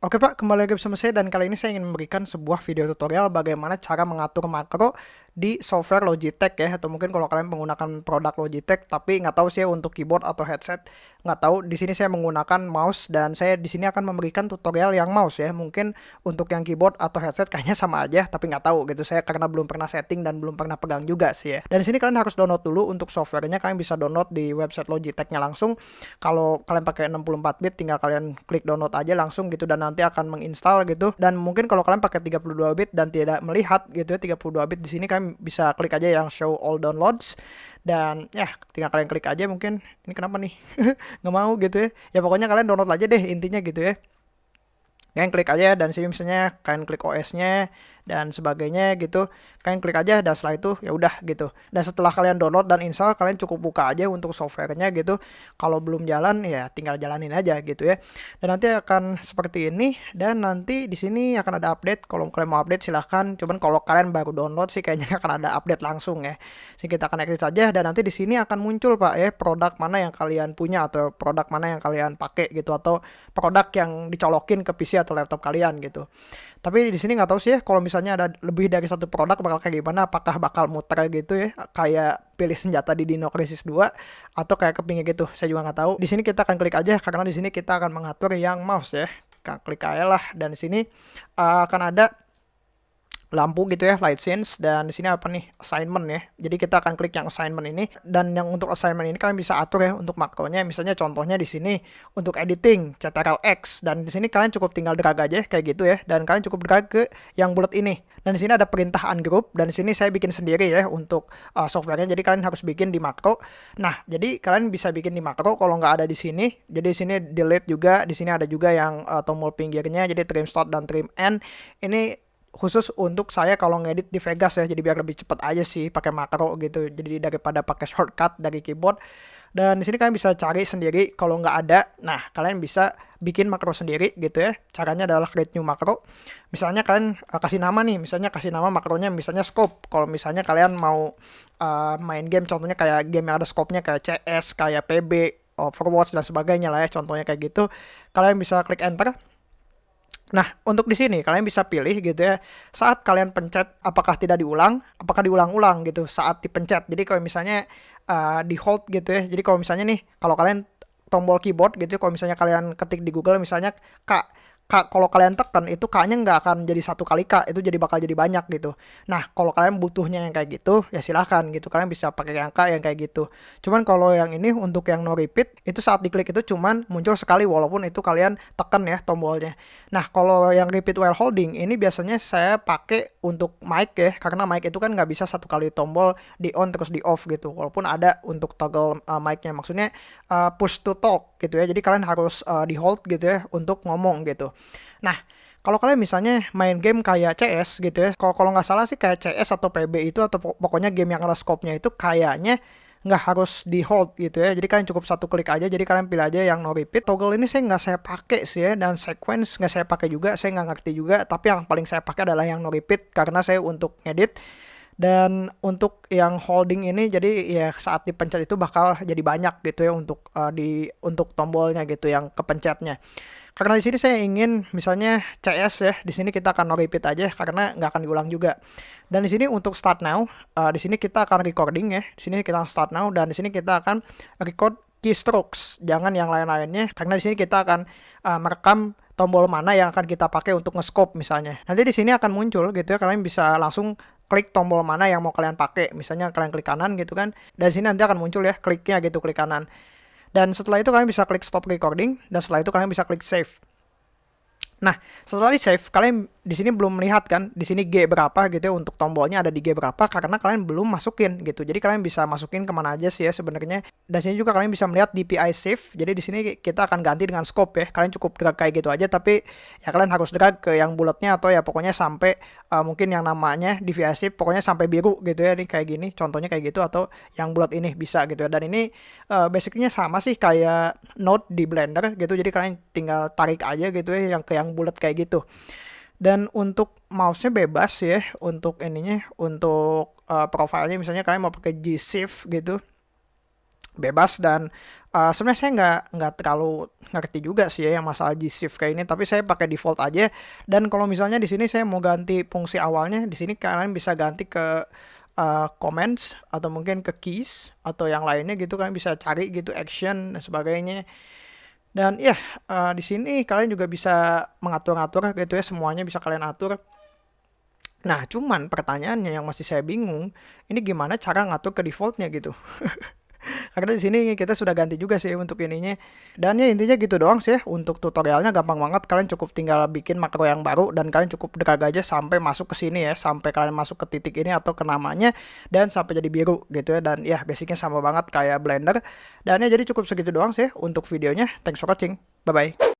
Oke Pak, kembali lagi bersama saya dan kali ini saya ingin memberikan sebuah video tutorial bagaimana cara mengatur makro di software Logitech ya atau mungkin kalau kalian menggunakan produk Logitech tapi nggak tahu sih untuk keyboard atau headset nggak tahu. Di sini saya menggunakan mouse dan saya di sini akan memberikan tutorial yang mouse ya. Mungkin untuk yang keyboard atau headset kayaknya sama aja tapi nggak tahu gitu. Saya karena belum pernah setting dan belum pernah pegang juga sih ya. Dan di sini kalian harus download dulu untuk softwarenya. Kalian bisa download di website Logitechnya langsung. Kalau kalian pakai 64 bit tinggal kalian klik download aja langsung gitu dan nanti akan menginstal gitu. Dan mungkin kalau kalian pakai 32 bit dan tidak melihat gitu ya 32 bit di sini kalian bisa klik aja yang show all downloads. Dan ya tinggal kalian klik aja mungkin ini kenapa nih? Nggak mau gitu ya. Ya pokoknya kalian download aja deh intinya gitu ya. Kalian klik aja dan sini misalnya kalian klik OS-nya dan sebagainya gitu. Kalian klik aja dan setelah itu ya udah gitu. Dan setelah kalian download dan install kalian cukup buka aja untuk softwarenya gitu. Kalau belum jalan ya tinggal jalanin aja gitu ya. Dan nanti akan seperti ini dan nanti di sini akan ada update. Kalau kalian mau update silahkan. Cuman kalau kalian baru download sih kayaknya akan ada update langsung ya. Sini kita akan exit saja dan nanti di sini akan muncul pak ya produk mana yang kalian punya atau produk mana yang kalian pakai gitu atau produk yang dicolokin ke PC atau laptop kalian gitu. Tapi di sini nggak tahu sih ya kalau misalnya ada lebih dari satu produk bakal kayak gimana? Apakah bakal muter gitu ya? Kayak pilih senjata di Dino Crisis 2 atau kayak kepingin gitu? Saya juga nggak tahu. Di sini kita akan klik aja karena di sini kita akan mengatur yang mouse ya. Klik aja lah. Dan di sini uh, akan ada lampu gitu ya light scenes dan di sini apa nih? Assignment ya. Jadi kita akan klik yang assignment ini. Dan yang untuk assignment ini kalian bisa atur ya untuk makronya. Misalnya contohnya di sini untuk editing Ctrl X. Dan di sini kalian cukup tinggal drag aja kayak gitu ya. Dan kalian cukup drag ke yang bulat ini. Dan di sini ada perintah ungroup dan di sini saya bikin sendiri ya untuk uh, softwarenya. Jadi kalian harus bikin di makro. Nah jadi kalian bisa bikin di makro kalau nggak ada di sini. Jadi di sini delete juga. Di sini ada juga yang uh, tombol pinggirnya. Jadi trim start dan trim end. Ini khusus untuk saya kalau ngedit di Vegas ya jadi biar lebih cepat aja sih pakai makro gitu. Jadi daripada pakai shortcut dari keyboard. Dan di sini kalian bisa cari sendiri kalau nggak ada. Nah kalian bisa bikin makro sendiri gitu ya. Caranya adalah create new makro. Misalnya kalian uh, kasih nama nih. Misalnya kasih nama makronya misalnya scope. Kalau misalnya kalian mau uh, main game contohnya kayak game yang ada scope-nya kayak CS kayak PB Overwatch dan sebagainya lah ya contohnya kayak gitu. Kalian bisa klik enter Nah, untuk di sini kalian bisa pilih gitu ya. Saat kalian pencet apakah tidak diulang, apakah diulang-ulang gitu saat dipencet. Jadi kalau misalnya uh, di hold gitu ya. Jadi kalau misalnya nih, kalau kalian tombol keyboard gitu kalau misalnya kalian ketik di Google misalnya Kak, kalau kalian tekan itu kaknya nggak akan jadi satu kali kak, itu jadi bakal jadi banyak gitu. Nah, kalau kalian butuhnya yang kayak gitu, ya silahkan gitu. Kalian bisa pakai yang kak yang kayak gitu. Cuman kalau yang ini untuk yang no repeat, itu saat diklik itu cuman muncul sekali walaupun itu kalian tekan ya tombolnya. Nah, kalau yang repeat while holding, ini biasanya saya pakai untuk mic ya, karena mic itu kan nggak bisa satu kali tombol di on terus di off gitu. Walaupun ada untuk toggle uh, mic-nya, maksudnya uh, push to talk gitu ya. Jadi kalian harus uh, di hold gitu ya untuk ngomong gitu. Nah, kalau kalian misalnya main game kayak CS gitu ya, kalau nggak salah sih kayak CS atau PB itu atau pokoknya game yang ada scope-nya itu kayaknya nggak harus di hold gitu ya. Jadi kalian cukup satu klik aja jadi kalian pilih aja yang no repeat. Toggle ini saya nggak saya pakai sih ya dan sequence nggak saya pakai juga saya nggak ngerti juga. Tapi yang paling saya pakai adalah yang no repeat karena saya untuk ngedit dan untuk yang holding ini jadi ya saat dipencet itu bakal jadi banyak gitu ya untuk uh, di untuk tombolnya gitu yang kepencetnya karena di sini saya ingin misalnya CS ya, di sini kita akan repeat aja karena nggak akan diulang juga. Dan di sini untuk start now, uh, di sini kita akan recording ya. Di sini kita start now dan di sini kita akan record keystrokes, jangan yang lain-lainnya karena di sini kita akan uh, merekam tombol mana yang akan kita pakai untuk nge-scope misalnya. Nanti di sini akan muncul gitu ya, kalian bisa langsung klik tombol mana yang mau kalian pakai. Misalnya kalian klik kanan gitu kan. Dan sini nanti akan muncul ya kliknya gitu klik kanan. Dan setelah itu kalian bisa klik stop recording dan setelah itu kalian bisa klik save. Nah, setelah di save, kalian di sini belum melihat kan, di sini G berapa gitu ya untuk tombolnya ada di G berapa karena kalian belum masukin gitu. Jadi kalian bisa masukin ke mana aja sih ya sebenarnya. Dan sini juga kalian bisa melihat DPI save. Jadi di sini kita akan ganti dengan scope ya. Kalian cukup drag kayak gitu aja, tapi ya kalian harus drag ke yang bulatnya atau ya pokoknya sampai uh, mungkin yang namanya DPI save pokoknya sampai biru gitu ya. Ini kayak gini, contohnya kayak gitu atau yang bulat ini bisa gitu ya. Dan ini uh, basicnya sama sih kayak node di Blender gitu. Jadi kalian tinggal tarik aja gitu ya yang ke yang bulat kayak gitu dan untuk mouse-nya bebas ya untuk ininya untuk uh, profilnya misalnya kalian mau pakai G Shift gitu bebas dan Uh, sebenarnya saya nggak nggak terlalu ngerti juga sih ya yang masalah G-Shift kayak ini, tapi saya pakai default aja. Dan kalau misalnya di sini saya mau ganti fungsi awalnya, di sini kalian bisa ganti ke uh, comments atau mungkin ke keys atau yang lainnya gitu kalian bisa cari gitu action dan sebagainya. Dan ya uh, di sini kalian juga bisa mengatur-atur gitu ya semuanya bisa kalian atur. Nah, cuman pertanyaannya yang masih saya bingung, ini gimana cara ngatur ke defaultnya gitu. Karena di sini kita sudah ganti juga sih untuk ininya. Dan ya intinya gitu doang sih untuk tutorialnya gampang banget. Kalian cukup tinggal bikin makro yang baru dan kalian cukup drag aja sampai masuk ke sini ya, sampai kalian masuk ke titik ini atau ke namanya dan sampai jadi biru gitu ya. Dan ya basicnya sama banget kayak Blender. Dan ya jadi cukup segitu doang sih untuk videonya. Thanks for watching. Bye bye.